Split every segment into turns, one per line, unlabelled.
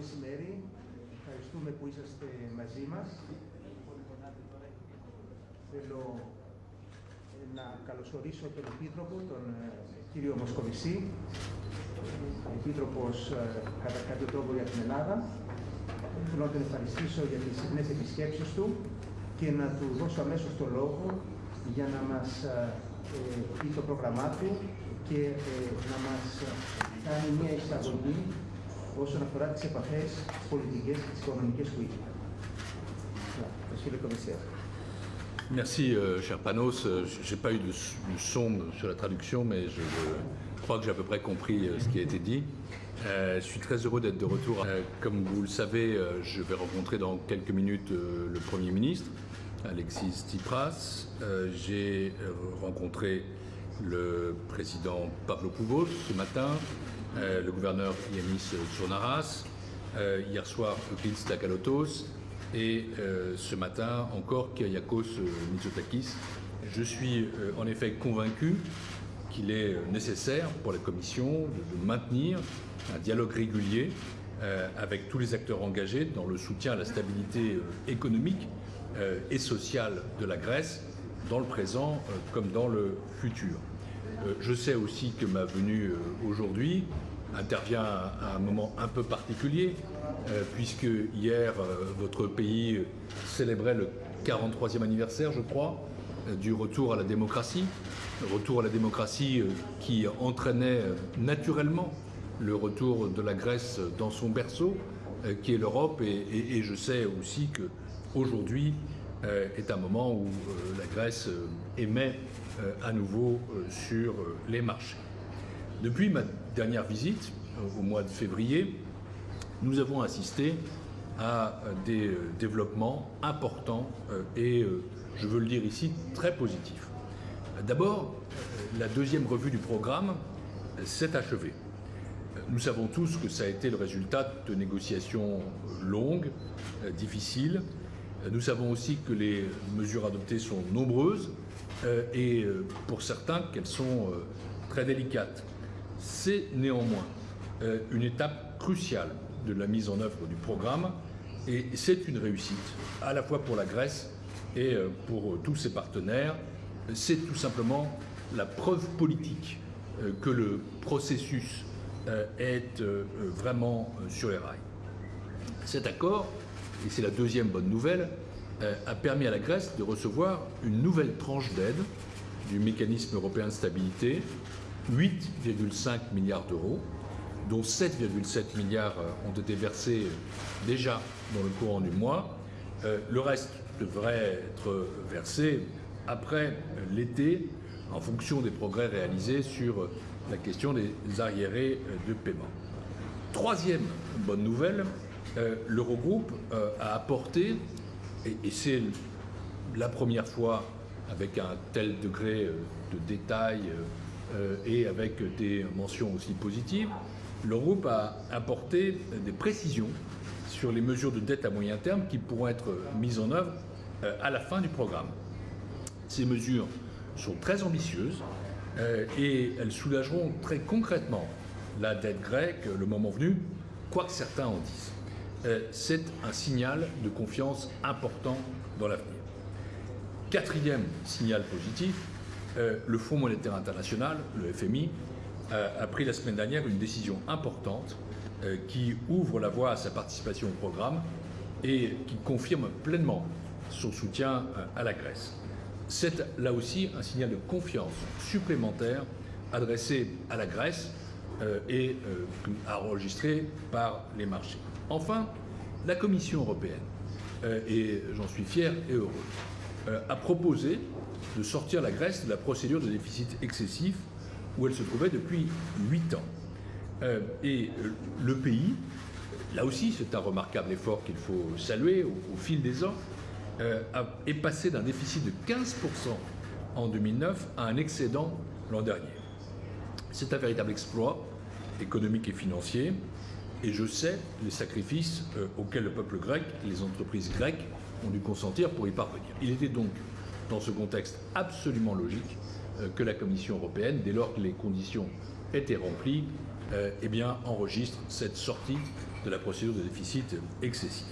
μεσημέρι. Ευχαριστούμε που είσαστε μαζί μας. Θέλω να καλωσορίσω τον Επίτροπο, τον κύριο Μοσκοβισή, Επίτροπος κατά κάποιο τρόπο για την Ελλάδα. Θέλω να τον ευχαριστήσω για τις συχνές επισκέψεις του και να του δώσω αμέσως το λόγο για να μας πει το πρόγραμμά του και να μας κάνει μια εισαγωγή όσον αφορά τις επαφές πολιτικές και τις οικονομικές που είχε. Monsieur le commissaire.
Merci, euh, cher Panos. Je n'ai pas eu de, de, son sur la traduction, mais je, je crois que j'ai à peu près compris euh, ce qui a été dit. Euh, je suis très heureux d'être de retour. Euh, comme vous le savez, euh, je vais rencontrer dans quelques minutes le Premier ministre, Alexis Tsipras. J'ai rencontré le président Pavlo Pouvos ce matin. Euh, le gouverneur Yanis Sournaras, euh, hier soir Prince Takalotos et euh, ce matin encore Kyriakos Mitsotakis. Je suis en effet convaincu qu'il est nécessaire pour la Commission de, maintenir un dialogue régulier avec tous les acteurs engagés dans le soutien à la stabilité économique et sociale de la Grèce, dans le présent comme dans le futur. Euh, je sais aussi que ma venue euh, aujourd'hui intervient à un moment un peu particulier, euh, puisque hier, votre pays célébrait le 43e anniversaire, je crois, du retour à la démocratie. Retour à la démocratie qui entraînait naturellement le retour de la Grèce dans son berceau, qui est l'Europe. Et, je sais aussi qu'aujourd'hui est un moment où la Grèce émet euh, à nouveau euh, sur euh, les marchés. Depuis ma dernière visite, au mois de février, nous avons assisté à des développements importants et, je veux le dire ici, très positifs. D'abord, la deuxième revue du programme s'est achevée. Nous savons tous que ça a été le résultat de négociations longues, difficiles. Nous savons aussi que les mesures adoptées sont nombreuses euh, et euh, pour certains qu'elles sont euh, très délicates. C'est néanmoins une étape cruciale de la mise en œuvre du programme et c'est une réussite à la fois pour la Grèce et pour tous ses partenaires. C'est tout simplement la preuve politique que le processus est vraiment sur les rails. Cet accord, et c'est la deuxième bonne nouvelle, euh, a permis à la Grèce de recevoir une nouvelle tranche d'aide du mécanisme européen de stabilité, 8,5 milliards d'euros, dont 7,7 milliards euh, ont été versés déjà dans le courant du mois. Euh, le reste devrait être versé après l'été en fonction des progrès réalisés sur la question des arriérés de paiement. Troisième bonne nouvelle, l'Eurogroupe a apporté et, c'est la première fois avec un tel degré euh, de détail euh, et avec des mentions aussi positives, le groupe a apporté des précisions sur les mesures de dette à moyen terme qui pourront être mises en œuvre euh, à la fin du programme. Ces mesures sont très ambitieuses et elles soulageront très concrètement la dette grecque le moment venu, quoi que certains en disent. Euh, c'est un signal de confiance important dans l'avenir. Quatrième signal positif, euh, le Fonds monétaire international, le FMI, a pris la semaine dernière une décision importante euh, qui ouvre la voie à sa participation au programme et qui confirme pleinement son soutien à la Grèce. C'est là aussi un signal de confiance supplémentaire adressé à la Grèce et enregistré par les marchés. Enfin, la Commission européenne, euh, et j'en suis fier et heureux, euh, a proposé de sortir la Grèce de la procédure de déficit excessif où elle se trouvait depuis huit ans. Euh, et le pays, là aussi c'est un remarquable effort qu'il faut saluer au, fil des ans, est passé d'un déficit de 15% en 2009 à un excédent l'an dernier. C'est un véritable exploit économique et financier et je sais les sacrifices euh, auxquels le peuple grec et les entreprises grecques ont dû consentir pour y parvenir. Il était donc, dans ce contexte absolument logique, euh, que la Commission européenne, dès lors que les conditions étaient remplies, euh, eh bien, enregistre cette sortie de la procédure de déficit excessif.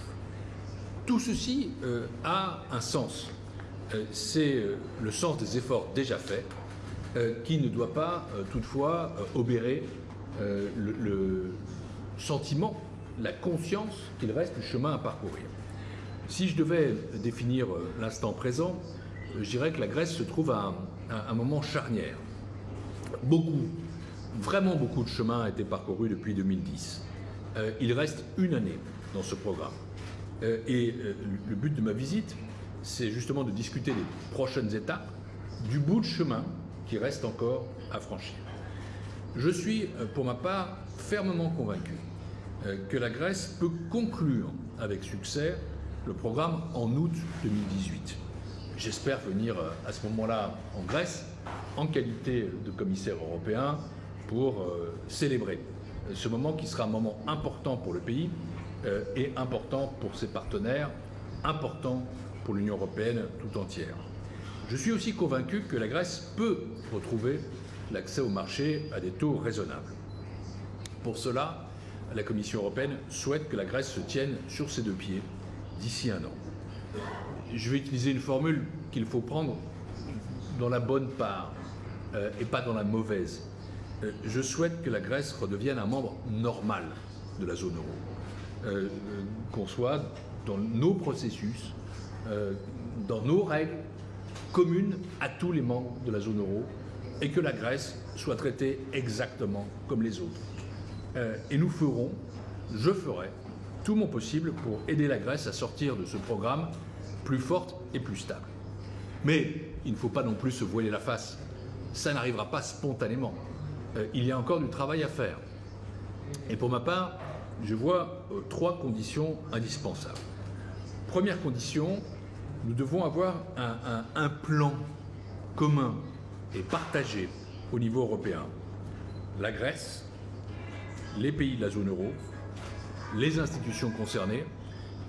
Tout ceci a un sens. C'est le sens des efforts déjà faits qui ne doit pas toutefois obérer le, sentiment, la conscience qu'il reste du chemin à parcourir. Si je devais définir l'instant présent, je dirais que la Grèce se trouve à un, moment charnière. Beaucoup, vraiment beaucoup de chemin a été parcouru depuis 2010. il reste une année dans ce programme. Euh, et euh, le but de ma visite, c'est justement de discuter des prochaines étapes, du bout de chemin qui reste encore à franchir. Je suis, euh, pour ma part, fermement convaincu que la Grèce peut conclure avec succès le programme en août 2018. J'espère venir à ce moment-là en Grèce en qualité de commissaire européen pour célébrer ce moment qui sera un moment important pour le pays euh, est important pour ses partenaires, important pour l'Union européenne tout entière. Je suis aussi convaincu que la Grèce peut retrouver l'accès au marché à des taux raisonnables. Pour cela, la Commission européenne souhaite que la Grèce se tienne sur ses deux pieds d'ici un an. Je vais utiliser une formule qu'il faut prendre dans la bonne part euh, et pas dans la mauvaise. Euh, je souhaite que la Grèce redevienne un membre normal de la zone euro. Euh, qu'on soit dans nos processus, dans nos règles communes à tous les membres de la zone euro et que la Grèce soit traitée exactement comme les autres. Euh, et nous ferons, je ferai, tout mon possible pour aider la Grèce à sortir de ce programme plus forte et plus stable. Mais il ne faut pas non plus se voiler la face. Ça n'arrivera pas spontanément. il y a encore du travail à faire. Et pour ma part, je vois euh, trois conditions indispensables. Première condition, nous devons avoir un, plan commun et partagé au niveau européen. La Grèce, les pays de la zone euro, les institutions concernées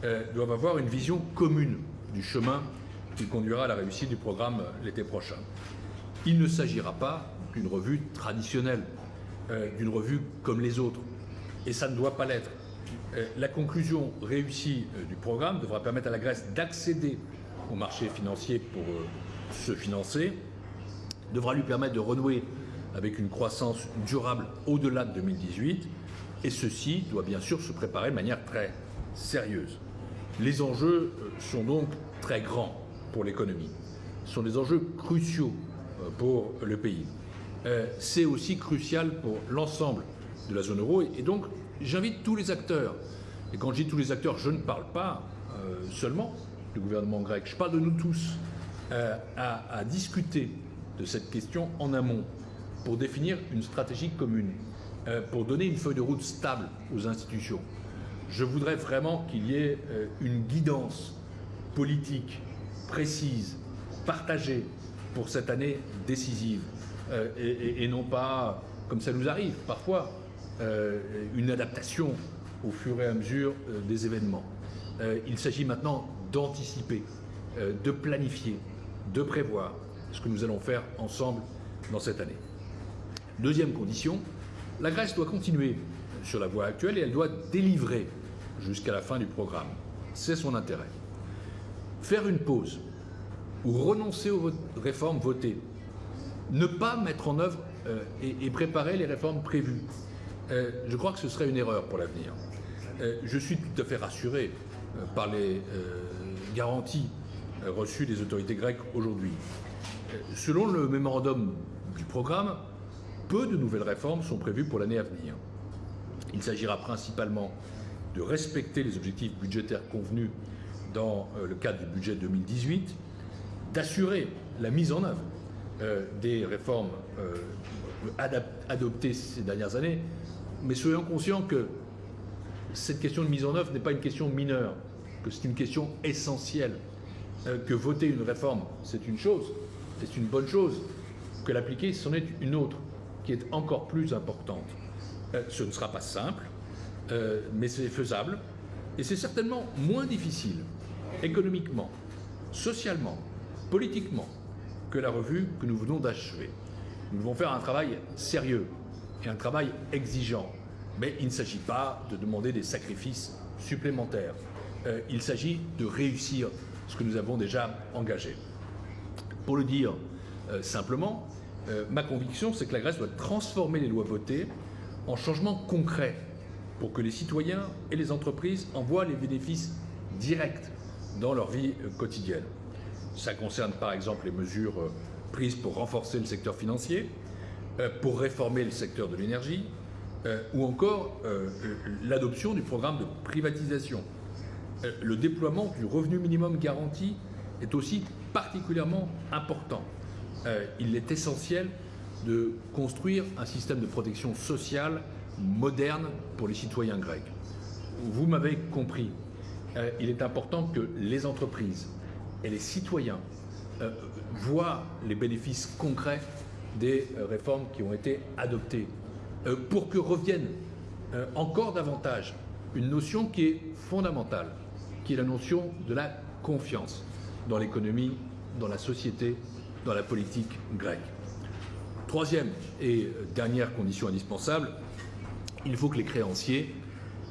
euh, doivent avoir une vision commune du chemin qui conduira à la réussite du programme l'été prochain. Il ne s'agira pas d'une revue traditionnelle, euh, d'une revue comme les autres et ça ne doit pas l'être. Euh, la conclusion réussie du programme devra permettre à la Grèce d'accéder au marché financier pour se financer, devra lui permettre de renouer avec une croissance durable au-delà de 2018, et ceci doit bien sûr se préparer de manière très sérieuse. Les enjeux sont donc très grands pour l'économie. Ce sont des enjeux cruciaux pour le pays. C'est aussi crucial pour l'ensemble de la zone euro. Et donc, j'invite tous les acteurs. Et quand je dis tous les acteurs, je ne parle pas euh, seulement du gouvernement grec, je parle de nous tous, euh, à, discuter de cette question en amont pour définir une stratégie commune, euh, pour donner une feuille de route stable aux institutions. Je voudrais vraiment qu'il y ait une guidance politique précise, partagée pour cette année décisive, et, et non pas, comme ça nous arrive parfois, euh, une adaptation au fur et à mesure euh, des événements. Euh, il s'agit maintenant d'anticiper, de planifier, de prévoir ce que nous allons faire ensemble dans cette année. Deuxième condition, la Grèce doit continuer sur la voie actuelle et elle doit délivrer jusqu'à la fin du programme. C'est son intérêt. Faire une pause ou renoncer aux réformes votées, ne pas mettre en œuvre et préparer les réformes prévues, euh, je crois que ce serait une erreur pour l'avenir. Euh, je suis tout à fait rassuré euh, par les garanties reçues des autorités grecques aujourd'hui. Selon le mémorandum du programme, peu de nouvelles réformes sont prévues pour l'année à venir. Il s'agira principalement de respecter les objectifs budgétaires convenus dans le cadre du budget 2018, d'assurer la mise en œuvre des réformes adoptées ces dernières années, mais soyons conscients que cette question de mise en œuvre n'est pas une question mineure, que c'est une question essentielle, euh, que voter une réforme, c'est une chose, c'est une bonne chose, que l'appliquer, c'en est une autre, qui est encore plus importante. Euh, ce ne sera pas simple, euh, mais c'est faisable, et c'est certainement moins difficile, économiquement, socialement, politiquement, que la revue que nous venons d'achever. Nous devons faire un travail sérieux, et un travail exigeant, Mais il ne s'agit pas de demander des sacrifices supplémentaires. Euh, il s'agit de réussir ce que nous avons déjà engagé. Pour le dire simplement, euh, ma conviction, c'est que la Grèce doit transformer les lois votées en changements concrets pour que les citoyens et les entreprises en voient les bénéfices directs dans leur vie quotidienne. Ça concerne par exemple les mesures prises pour renforcer le secteur financier, pour réformer le secteur de l'énergie, ou encore l'adoption du programme de privatisation euh, le déploiement du revenu minimum garanti est aussi particulièrement important. Euh, il est essentiel de construire un système de protection sociale moderne pour les citoyens grecs. Vous m'avez compris, euh, il est important que les entreprises et les citoyens voient les bénéfices concrets des réformes qui ont été adoptées pour que revienne encore davantage une notion qui est fondamentale, qui est la notion de la confiance dans l'économie, dans la société, dans la politique grecque. Troisième et dernière condition indispensable, il faut que les créanciers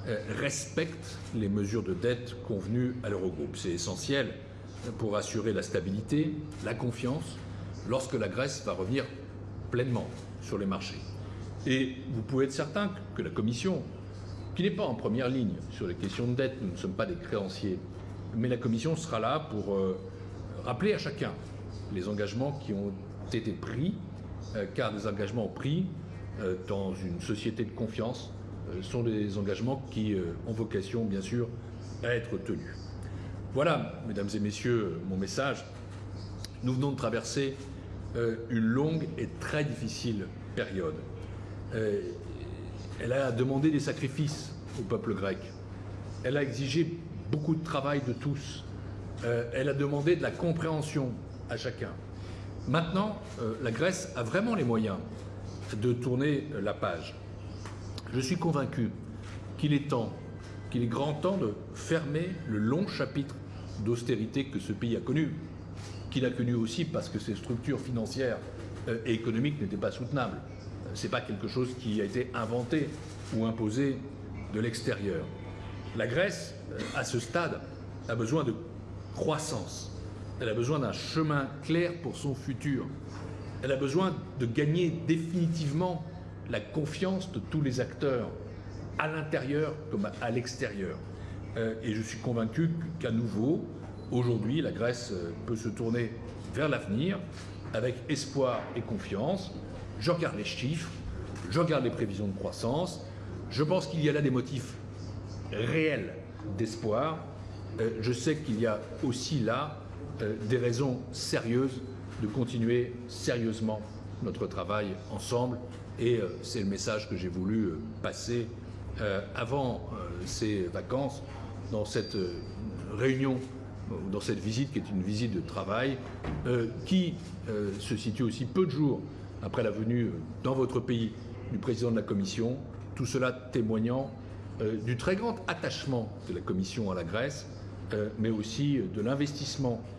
euh, respectent les mesures de dette convenues à l'Eurogroupe. C'est essentiel pour assurer la stabilité, la confiance, lorsque la Grèce va revenir pleinement sur les marchés. Et vous pouvez être certain que la Commission qui n'est pas en première ligne sur les questions de dette, nous ne sommes pas des créanciers, mais la Commission sera là pour euh, rappeler à chacun les engagements qui ont été pris, euh, car des engagements pris euh, dans une société de confiance sont des engagements qui ont vocation, bien sûr, à être tenus. Voilà, mesdames et messieurs, mon message. Nous venons de traverser une longue et très difficile période elle a demandé des sacrifices au peuple grec. Elle a exigé beaucoup de travail de tous. Euh, elle a demandé de la compréhension chacun. Maintenant, euh, la Grèce a vraiment les moyens de tourner la page. Je suis convaincu qu'il est temps, qu'il est grand temps de fermer le long chapitre d'austérité que ce pays a connu, qu'il a connu aussi parce que ses structures financières euh, et économiques n'étaient pas soutenables ce n'est pas quelque chose qui a été inventé ou imposé de l'extérieur. La Grèce, euh, à ce stade, a besoin de croissance. Elle a besoin d'un chemin clair pour son futur. Elle a besoin de gagner définitivement la confiance de tous les acteurs, à l'intérieur comme à l'extérieur. Euh, et je suis convaincu qu'à nouveau, aujourd'hui, la Grèce euh, peut se tourner vers l'avenir avec espoir et confiance je regarde les chiffres, je regarde les prévisions de croissance, je pense qu'il y a là des motifs réels d'espoir. Euh, je sais qu'il y a aussi là des raisons sérieuses de continuer sérieusement notre travail ensemble. Et euh, c'est le message que j'ai voulu passer avant ces vacances dans cette réunion dans cette visite qui est une visite de travail qui se situe aussi peu de jours après la venue dans votre pays du président de la Commission, tout cela témoignant euh, du très grand attachement de la Commission à la Grèce, euh, mais aussi de l'investissement euh,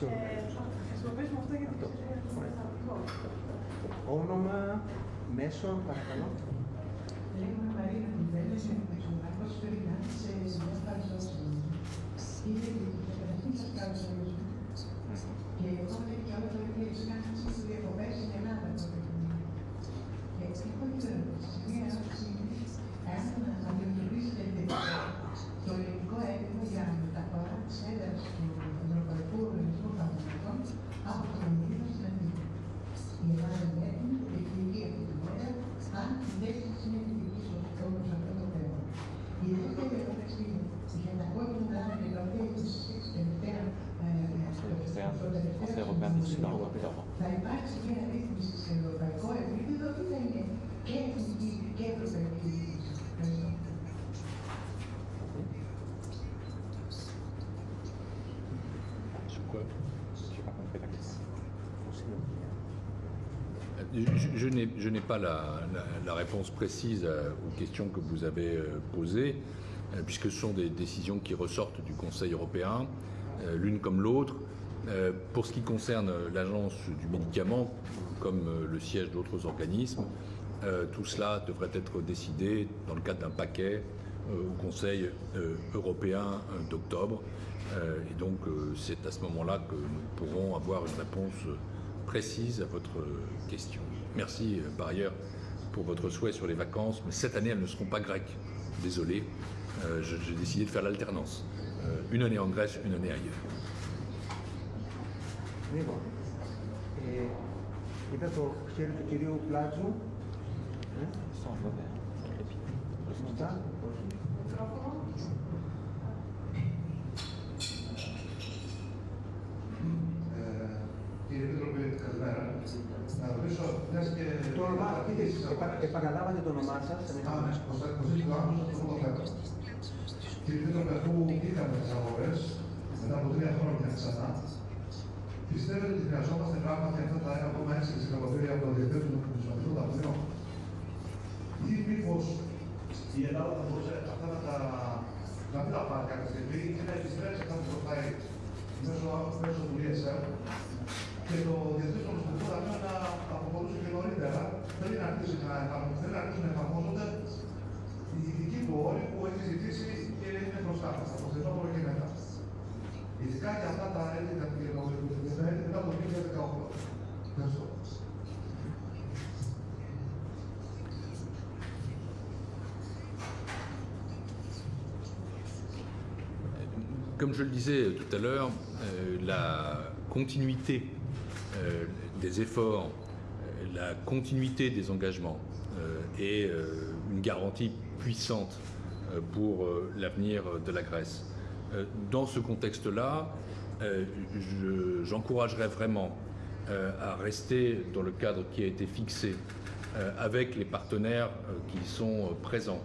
Ε, χρησιμοποιήσουμε αυτό για το Όνομα, μέσο, παρακαλώ. Λέγομαι Μαρία Κουντέλη, είμαι ο Μάρκος
Φερινάς, είμαι ο Μάρκος Φερινάς. Είμαι
Je, n'ai- pas la, réponse précise euh, aux questions que vous avez euh, posées, euh, puisque ce sont des décisions qui ressortent du Conseil européen, l'une comme l'autre. Pour ce qui concerne l'agence du médicament, comme le siège d'autres organismes, tout cela devrait être décidé dans le cadre d'un paquet au Conseil européen d'octobre. Et donc, c'est à ce moment-là que nous pourrons avoir une réponse précise à votre question. Merci euh, par ailleurs pour votre souhait sur les vacances, mais cette année, elles ne seront pas grecques. Désolé, Euh, je- j'ai décidé de faire l'alternance. Euh, Une année en Grèce, une année ailleurs.
Λοιπόν, ε, είδα το χέρι του κυρίου Πλάτζου. Ε, σωστά, όχι.
Και...
Το όνομά, πείτε, επα- επαναλάβατε το όνομά σας.
Α, ναι, Κωνσταντίνος Λάμος, αυτό το θέμα. Κύριε Επίτροπε, αφού είχαμε τις αγορές, μετά από τρία χρόνια ξανά, πιστεύετε ότι χρειαζόμαστε πράγματι αυτά τα 1,6 δισεκατομμύρια από το διαθέτω του Νομισματικού Ταμείου ή μήπως η Ελλάδα θα μπορούσε αυτά να τα να μην τα πάρει κάποια στιγμή και να επιστρέψει αυτά που προχωράει μέσω, μέσω του ESM και το Διεθνές Νομισματικό Ταμείο να αποχωρούσε και νωρίτερα, δεν να αρχίσει να, εφαρμο- δεν να αρχίσουν να εφαρμόζονται οι ειδικοί πόροι που έχει ζητήσει και είναι μπροστά μας, από το φθινόπωρο και μετά. Ειδικά για αυτά τα έτη τα έτη μετά το 2018. Ευχαριστώ.
Comme je le disais tout à l'heure, euh, la continuité euh, des efforts, euh, la continuité des engagements euh, est euh, une garantie puissante euh, pour euh, l'avenir de la Grèce. Euh, Dans ce contexte-là, euh, je- j'encouragerais vraiment euh, à rester dans le cadre qui a été fixé euh, avec les partenaires euh, qui sont euh, présents.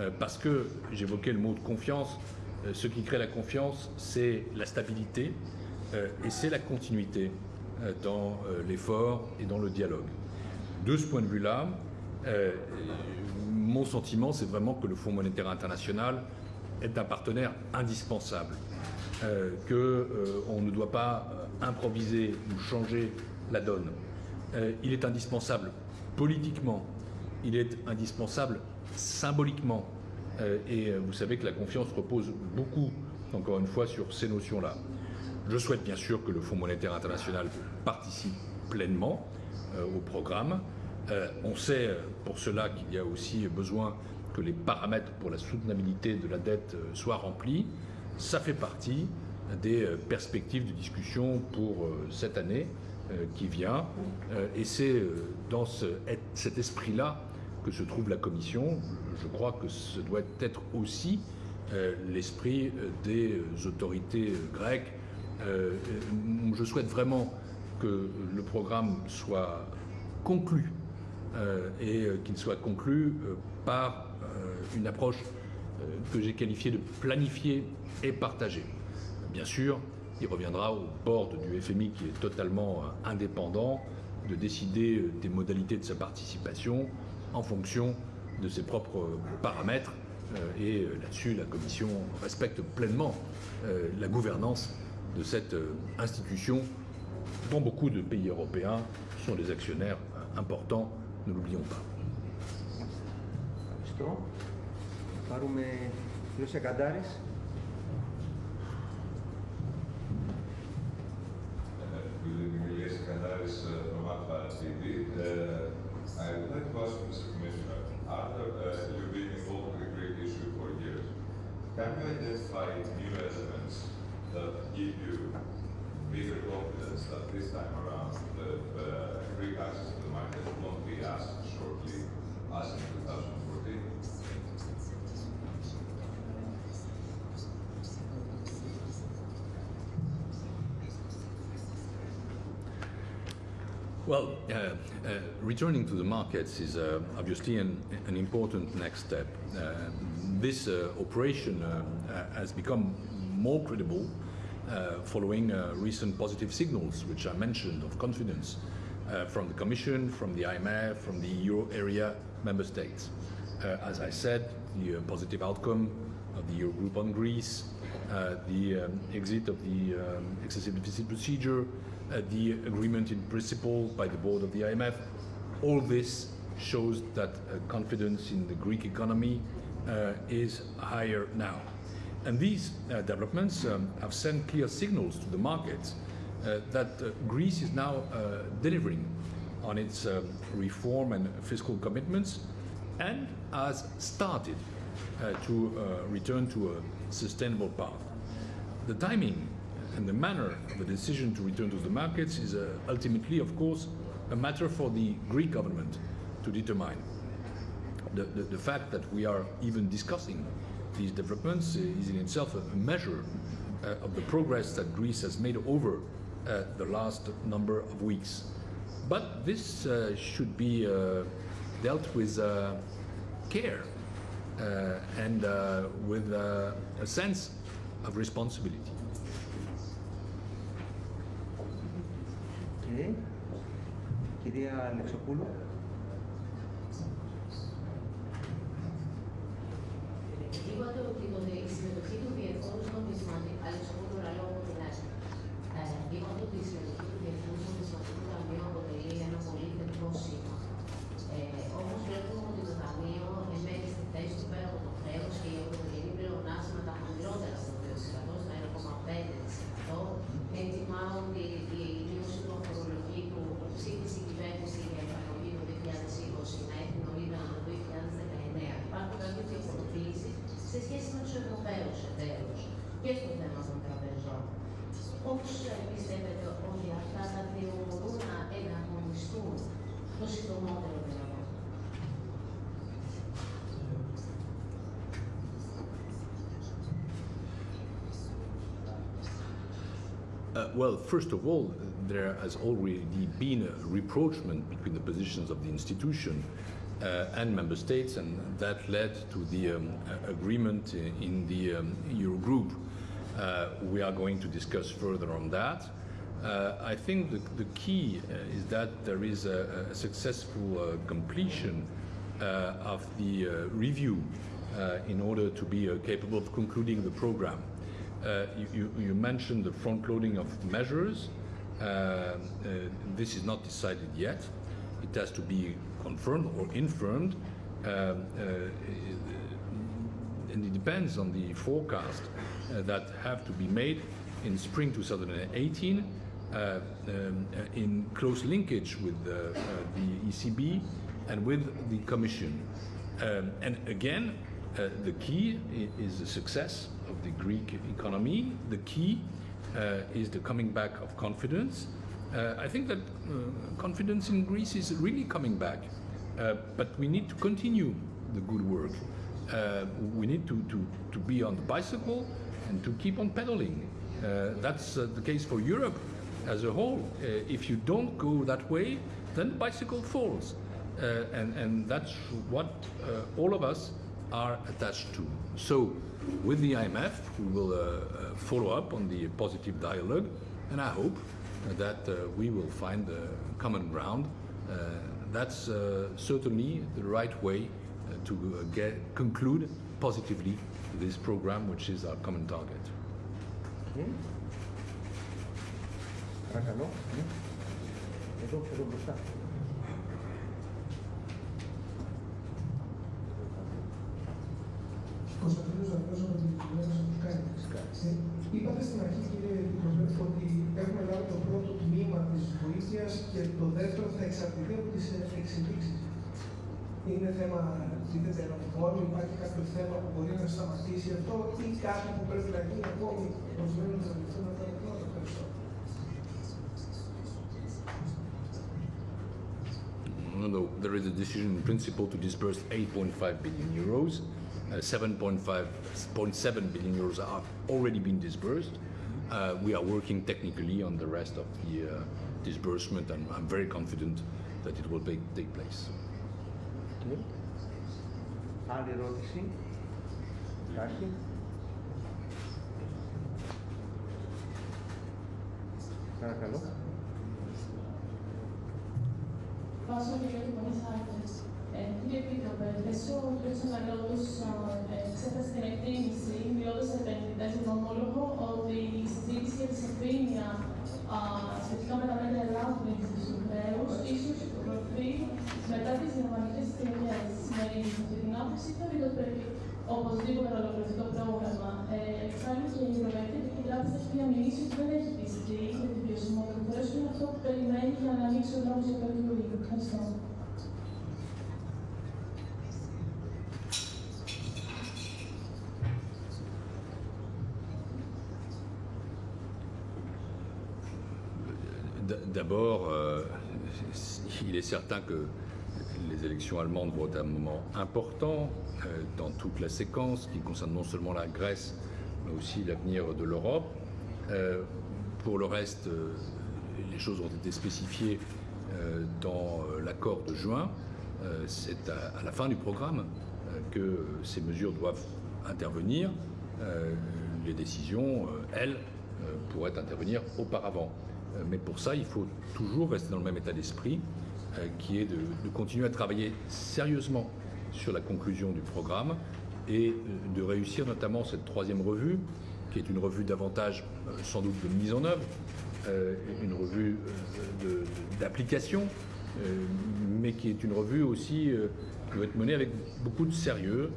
Euh, Parce que j'évoquais le mot de confiance, euh, ce qui crée la confiance, c'est la stabilité euh, et c'est la continuité euh, dans euh, l'effort et dans le dialogue. De ce point de vue-là, euh, mon sentiment, c'est vraiment que le Fonds monétaire international est un partenaire indispensable, euh, qu'on ne doit pas euh, improviser ou changer la donne. Euh, il est indispensable politiquement, il est indispensable symboliquement, Euh, et euh, vous savez que la confiance repose beaucoup, encore une fois, sur ces notions-là. Je souhaite bien sûr que le Fonds monétaire international participe pleinement euh, au programme. Euh, on sait euh, pour cela qu'il y a aussi besoin que les paramètres pour la soutenabilité de la dette soient remplis. Ça fait partie des perspectives de discussion pour cette année qui vient. Et c'est dans ce- cet esprit-là que se trouve la Commission. Je crois que ce doit être aussi l'esprit des autorités grecques. Euh, euh, je souhaite vraiment que le programme soit conclu euh, et qu'il soit conclu par une approche que j'ai qualifiée de planifiée et partagée. Bien sûr, il reviendra au board du FMI qui est totalement indépendant de décider des modalités de sa participation en fonction de ses propres paramètres. Et là-dessus, la Commission respecte pleinement la gouvernance de cette euh, institution dont beaucoup de pays européens sont des actionnaires euh, importants, ne l'oublions pas.
I would like to ask Mr. Commissioner, after uh, you've been involved with the Greek issue for years, can you identify new elements that give you bigger confidence that this time around the uh, Greek access to the market won't be as shortly as in 2014?
Well, uh, uh, returning to the markets is uh, obviously an, an, important next step. Uh, this uh, operation uh, has become more credible following recent positive signals, which I mentioned, of confidence from the Commission, from the IMF, from the euro area member states. as I said, the positive outcome of the Eurogroup on Greece, the um, exit of the um, excessive deficit procedure, uh, the agreement in principle by the board of the IMF. All this shows that uh, confidence in the Greek economy uh, is higher now. And these developments um, have sent clear signals to the markets that Greece is now delivering on its um, reform and fiscal commitments and has started uh, to uh, return to a sustainable path. The timing and the manner of the decision to return to the markets is uh, ultimately, of course, a matter for the Greek government to determine. The, the, the, fact that we are even discussing these developments is in itself a measure uh, of the progress that Greece has made over uh, the last number of weeks. But this uh, should be uh, dealt with uh, care and with a sense of responsibility.
Κυρία Αλεξοπούλου.
이것도 이것도
있으면 well, first of all, there has already been a rapprochement between the positions of the institution uh, and member states, and that led to the um, agreement in the um, Eurogroup. Uh, we are going to discuss further on that. Uh, I think the, the key uh, is that there is a, a successful uh, completion of the review in order to be capable of concluding the program. Uh, you, you, mentioned the front loading of measures. Uh, uh, this is not decided yet. It has to be confirmed or infirmed. Um, and it depends on the forecast that have to be made in spring 2018 uh, um, in close linkage with uh, the ECB and with the Commission. Um, and again, the key is the success of the Greek economy. The key uh, is the coming back of confidence. Uh, I think that uh, confidence in Greece is really coming back, uh, but we need to continue the good work. Uh, we need to, to, to be on the bicycle and to keep on pedaling. Uh, that's the case for Europe as a whole. if you don't go that way, then the bicycle falls. and, and that's what all of us are attached to. So with the IMF, we will uh, uh, follow up on the positive dialogue, and I hope that uh, we will find common ground. Uh, that's uh, certainly the right way to get, conclude positively this program, which is our common target.
Μπροστά.
Κωνσταντίνος Δαρκός από την κυβέρνηση του Σκάινεξ. Είπατε στην αρχή, κύριε Κοσμέτρη, ότι έχουμε λάβει το πρώτο τμήμα της βοήθειας και το δεύτερο θα εξαρτηθεί από τις εξελίξεις. Είναι θέμα, δείτε, ερωτικών, υπάρχει κάποιο θέμα που μπορεί να σταματήσει αυτό ή κάτι που πρέπει να γίνει ακόμη προκειμένου να ληφθούν αυτά τα πράγματα. Ευχαριστώ.
No, no, there is a decision in principle to disburse 8.5 billion euros. 7.7 billion euros have already been disbursed. Uh, we are working technically on the rest of the uh, disbursement, and I'm very confident that it will take, take place.
Okay. Άλλη ερώτηση. Υπάρχει. Παρακαλώ.
Βάζω και για την Πονισάκη. Ε, Κύριε Επίτροπε, μέσω του κ. Τσαλαρόδους εξέφρασε την εκτίμηση, μιλώντας σε επενδυτές για τον ομόλογο, ότι η συζήτηση για τη σαφήνεια σχετικά με τα μέτρα ελάφρυνσης του χρέους ίσως προκριθεί μετά τις γερμανικές εκλογές. Συμμερίζεται αυτή την άποψη, θεωρείται ότι πρέπει οπωσδήποτε να ολοκληρωθεί το πρόγραμμα. Ε, εξάλλου και η Ευρωπαϊκή Κεντρική Τράπεζα έχει διαμηνήσει ότι δεν έχει πιστεί για την βιωσιμότητα του χρέους και είναι αυτό που περιμένει για να ανοίξει ο δρόμος για το Eurogroup. Ευχαριστώ.
D'abord, euh, il est certain que les élections allemandes vont être un moment important euh, dans toute la séquence qui concerne non seulement la Grèce, mais aussi l'avenir de l'Europe. Euh, pour le reste, les choses ont été spécifiées dans l'accord de juin. C'est à, la fin du programme que ces mesures doivent intervenir. Les décisions, elles, pourraient intervenir auparavant. Euh, Mais pour ça, il faut toujours rester dans le même état d'esprit, euh, qui est de, continuer à travailler sérieusement sur la conclusion du programme et euh, de réussir notamment cette troisième revue, qui est une revue davantage sans doute de mise en œuvre, une revue d'application, mais qui est une revue aussi qui doit être menée avec beaucoup de sérieux,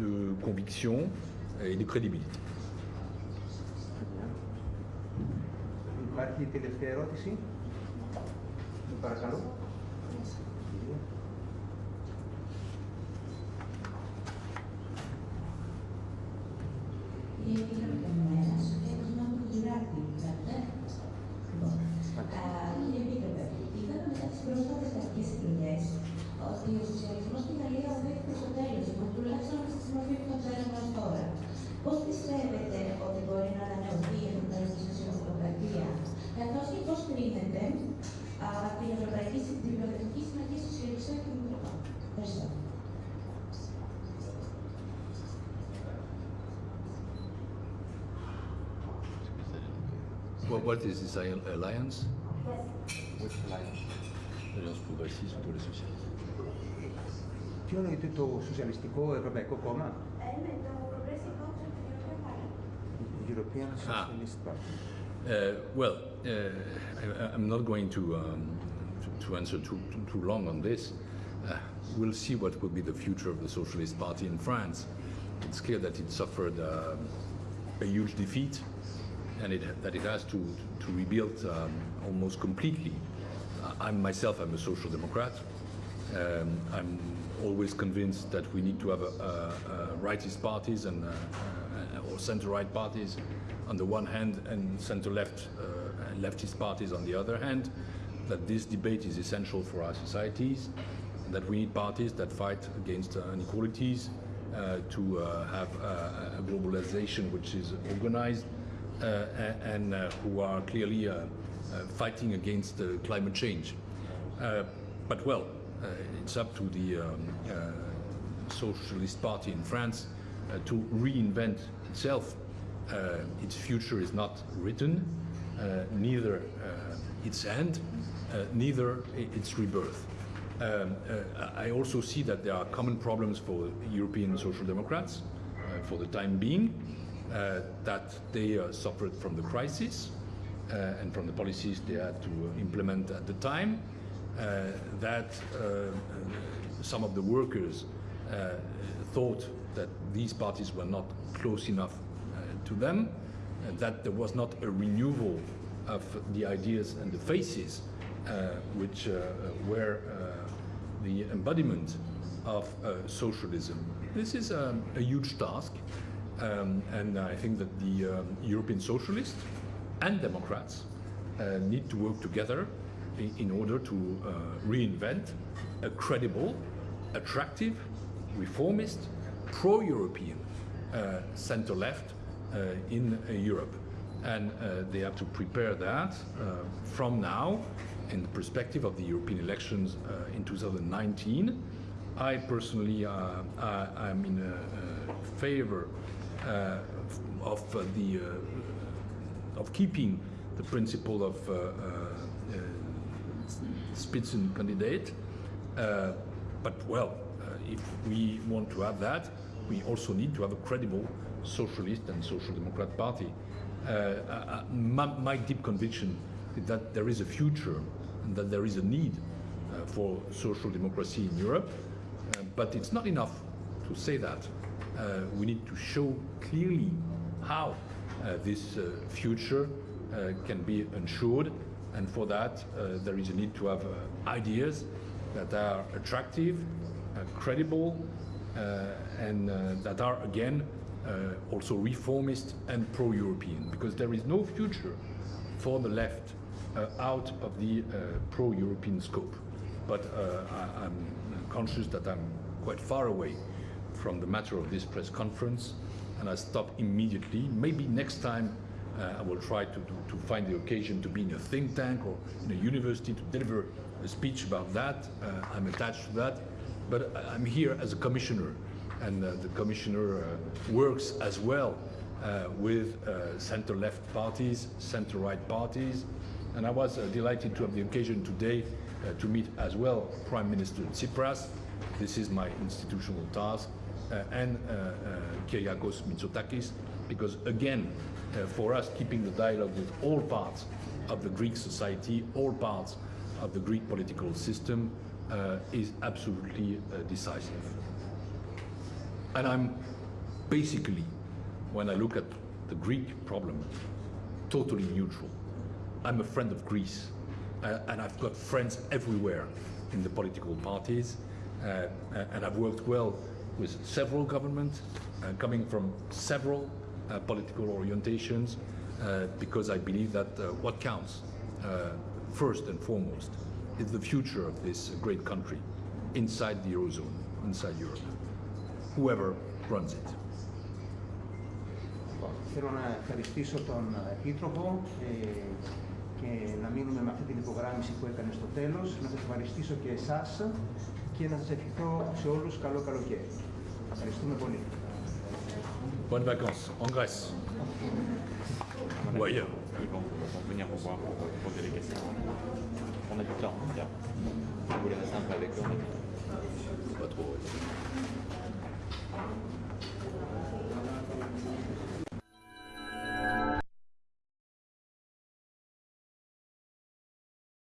de conviction et de crédibilité.
Υπάρχει τελευταία ερώτηση; Παρακαλώ.
Η
What, what is this alliance
Which line?
L'Alliance progressiste pour les socialistes.
Ποιο είναι το Σοσιαλιστικό Ευρωπαϊκό Κόμμα, European Socialist Party.
Uh, well, uh, I, I'm not going to, um, to, to answer too, too, too long on this. Uh, we'll see what will be the future of the Socialist Party in France. It's clear that it suffered uh, a huge defeat and it, that it has to, to rebuild um, almost completely. I- I'm myself, I'm a social democrat. Um, I'm always convinced that we need to have a, a, a rightist parties and uh, uh, or center-right parties on the one hand and center-left uh, leftist parties on the other hand. That this debate is essential for our societies. That we need parties that fight against uh, inequalities, uh, to uh, have uh, a globalization which is organized, uh, and uh, who are clearly uh, uh, fighting against uh, climate change. Uh, but well, uh, it's up to the um, uh, Socialist Party in France uh, to reinvent itself. Uh, its future is not written, uh, neither uh, its end, uh, neither its rebirth. Um, uh, I also see that there are common problems for European Social Democrats uh, for the time being, uh, that they uh, suffered from the crisis uh, and from the policies they had to uh, implement at the time, uh, that uh, some of the workers uh, thought that these parties were not close enough uh, to them, uh, that there was not a renewal of the ideas and the faces uh, which uh, were uh, the embodiment of uh, socialism. This is um, a huge task, um, and I think that the um, European socialists and Democrats uh, need to work together in, in order to uh, reinvent a credible, attractive, reformist, pro-European uh, center-left uh, in uh, Europe. And uh, they have to prepare that from now in the perspective of the European elections in 2019. I personally I, am in favor of uh, the of keeping the principle of Spitzencandidate. but well, if we want to have that, we also need to have a credible socialist and social democrat party. Uh, uh, my, my, deep conviction is that there is a future and that there is a need uh, for social democracy in Europe. but it's not enough to say that. Uh, we need to show clearly how uh, this uh, future can be ensured and for that there is a need to have ideas that are attractive, credible and that are again uh, also reformist and pro-European, because there is no future for the left uh, out of the uh, pro-European scope. But I, am conscious that I'm quite far away from the matter of this press conference, and I stop immediately. Maybe next time uh, I will try to, to, to, find the occasion to be in a think tank or in a university to deliver a speech about that. Uh, I'm attached to that. But I'm here as a commissioner and uh, the commissioner uh, works as well uh, with center-left parties, center-right parties, and I was delighted to have the occasion today to meet as well Prime Minister Tsipras. This is my institutional task, and Kyriakos Mitsotakis, because again, for us, keeping the dialogue with all parts of the Greek society, all parts of the Greek political system, uh, is absolutely uh, decisive. And I'm basically, when I look at the Greek problem, totally neutral. I'm a friend of Greece, uh, and I've got friends everywhere in the political parties, uh, and I've worked well with several governments, uh, coming from several uh, political orientations, uh, because I believe that uh, what counts, first and foremost, is the future of this great country inside the Eurozone, inside Europe whoever runs it.
Θέλω να ευχαριστήσω τον Επίτροπο ε, και να μείνουμε με αυτή την υπογράμμιση που έκανε στο τέλος. Να σας ευχαριστήσω και εσάς και να σας ευχηθώ σε όλους καλό καλοκαίρι. Ευχαριστούμε πολύ.
Bonnes vacances en Grèce. Ou ailleurs.
Ils vont, venir vous voir pour poser des questions. On a du temps, bien. Vous voulez rester un peu avec eux
Pas trop.